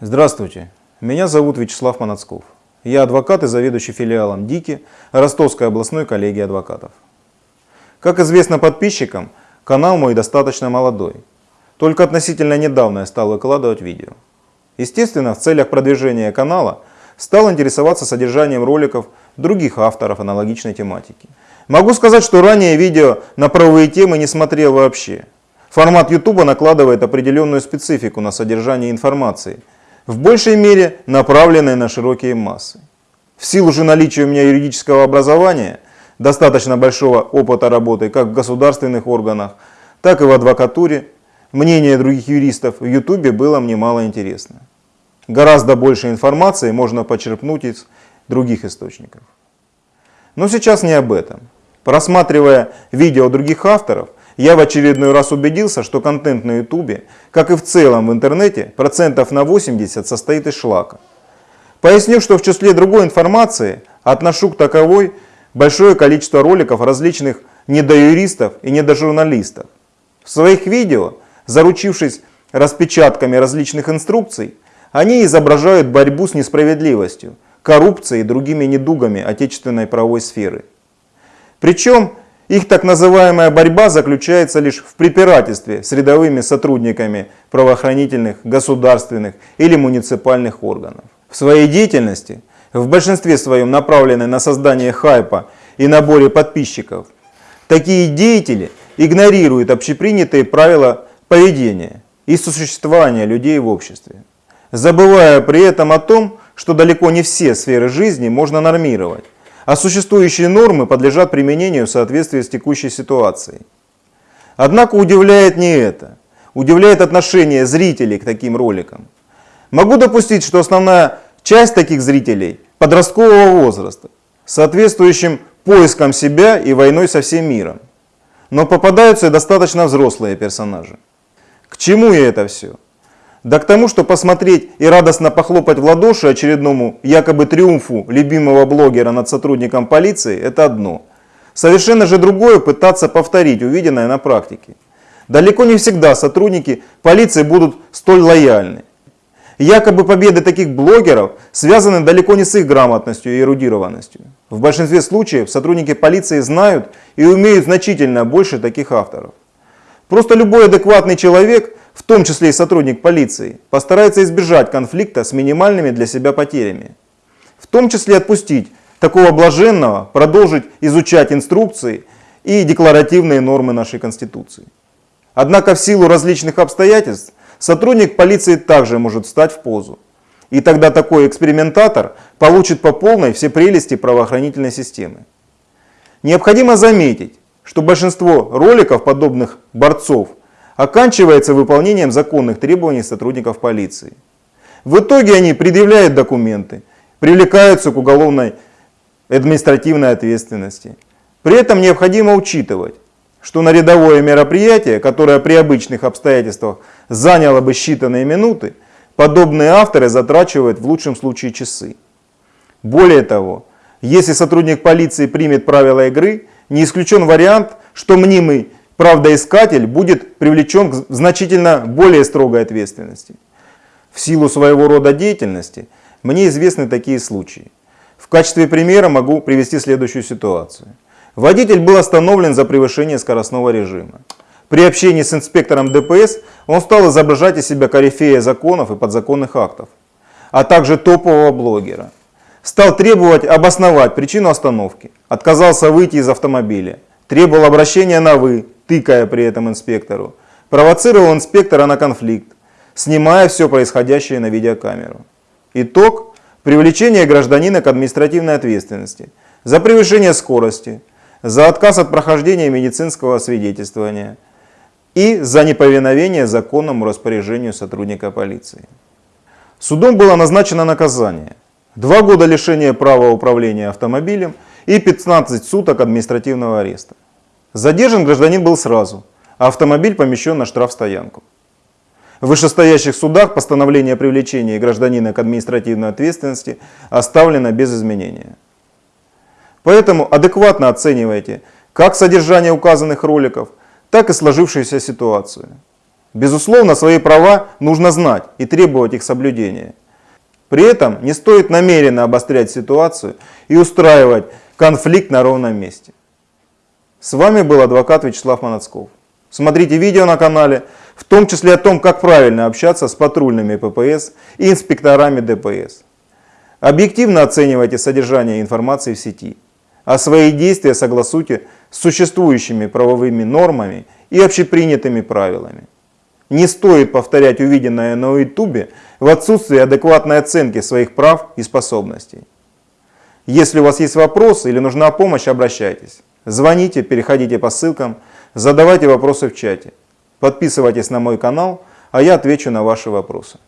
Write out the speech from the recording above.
Здравствуйте, меня зовут Вячеслав Манацков. Я адвокат и заведующий филиалом ДИКИ Ростовской областной коллегии адвокатов. Как известно подписчикам, канал мой достаточно молодой. Только относительно недавно я стал выкладывать видео. Естественно, в целях продвижения канала стал интересоваться содержанием роликов других авторов аналогичной тематики. Могу сказать, что ранее видео на правовые темы не смотрел вообще. Формат YouTube накладывает определенную специфику на содержание информации – в большей мере направленные на широкие массы. В силу же наличия у меня юридического образования, достаточно большого опыта работы как в государственных органах, так и в адвокатуре, мнение других юристов в YouTube было мне мало интересно. Гораздо больше информации можно почерпнуть из других источников. Но сейчас не об этом. Просматривая видео других авторов, я в очередной раз убедился, что контент на ютубе, как и в целом в интернете, процентов на 80 состоит из шлака. Поясню, что в числе другой информации отношу к таковой большое количество роликов различных недоюристов и недожурналистов. В своих видео, заручившись распечатками различных инструкций, они изображают борьбу с несправедливостью, коррупцией и другими недугами отечественной правовой сферы. Причем их так называемая борьба заключается лишь в препирательстве с рядовыми сотрудниками правоохранительных, государственных или муниципальных органов. В своей деятельности, в большинстве своем направленной на создание хайпа и наборе подписчиков, такие деятели игнорируют общепринятые правила поведения и существования людей в обществе, забывая при этом о том, что далеко не все сферы жизни можно нормировать а существующие нормы подлежат применению в соответствии с текущей ситуацией. Однако удивляет не это. Удивляет отношение зрителей к таким роликам. Могу допустить, что основная часть таких зрителей подросткового возраста, соответствующим поиском себя и войной со всем миром. Но попадаются и достаточно взрослые персонажи. К чему я это все? Да к тому, что посмотреть и радостно похлопать в ладоши очередному якобы триумфу любимого блогера над сотрудником полиции – это одно. Совершенно же другое пытаться повторить увиденное на практике. Далеко не всегда сотрудники полиции будут столь лояльны. Якобы победы таких блогеров связаны далеко не с их грамотностью и эрудированностью. В большинстве случаев сотрудники полиции знают и умеют значительно больше таких авторов. Просто любой адекватный человек в том числе и сотрудник полиции, постарается избежать конфликта с минимальными для себя потерями. В том числе отпустить такого блаженного, продолжить изучать инструкции и декларативные нормы нашей Конституции. Однако в силу различных обстоятельств сотрудник полиции также может встать в позу. И тогда такой экспериментатор получит по полной все прелести правоохранительной системы. Необходимо заметить, что большинство роликов подобных борцов оканчивается выполнением законных требований сотрудников полиции. В итоге они предъявляют документы, привлекаются к уголовной административной ответственности. При этом необходимо учитывать, что на рядовое мероприятие, которое при обычных обстоятельствах заняло бы считанные минуты, подобные авторы затрачивают в лучшем случае часы. Более того, если сотрудник полиции примет правила игры, не исключен вариант, что мнимый правдоискатель будет привлечен к значительно более строгой ответственности. В силу своего рода деятельности мне известны такие случаи. В качестве примера могу привести следующую ситуацию. Водитель был остановлен за превышение скоростного режима. При общении с инспектором ДПС он стал изображать из себя корифея законов и подзаконных актов, а также топового блогера. Стал требовать обосновать причину остановки, отказался выйти из автомобиля, требовал обращения на «вы», тыкая при этом инспектору, провоцировал инспектора на конфликт, снимая все происходящее на видеокамеру. Итог – привлечение гражданина к административной ответственности за превышение скорости, за отказ от прохождения медицинского свидетельствования и за неповиновение законному распоряжению сотрудника полиции. Судом было назначено наказание – два года лишения права управления автомобилем и 15 суток административного ареста. Задержан гражданин был сразу, а автомобиль помещен на штрафстоянку. В вышестоящих судах постановление о привлечении гражданина к административной ответственности оставлено без изменения. Поэтому адекватно оценивайте как содержание указанных роликов, так и сложившуюся ситуацию. Безусловно, свои права нужно знать и требовать их соблюдения. При этом не стоит намеренно обострять ситуацию и устраивать конфликт на ровном месте. С вами был адвокат Вячеслав Манацков. Смотрите видео на канале, в том числе о том, как правильно общаться с патрульными ППС и инспекторами ДПС. Объективно оценивайте содержание информации в сети, а свои действия согласуйте с существующими правовыми нормами и общепринятыми правилами. Не стоит повторять увиденное на YouTube в отсутствии адекватной оценки своих прав и способностей. Если у вас есть вопросы или нужна помощь, обращайтесь. Звоните, переходите по ссылкам, задавайте вопросы в чате. Подписывайтесь на мой канал, а я отвечу на ваши вопросы.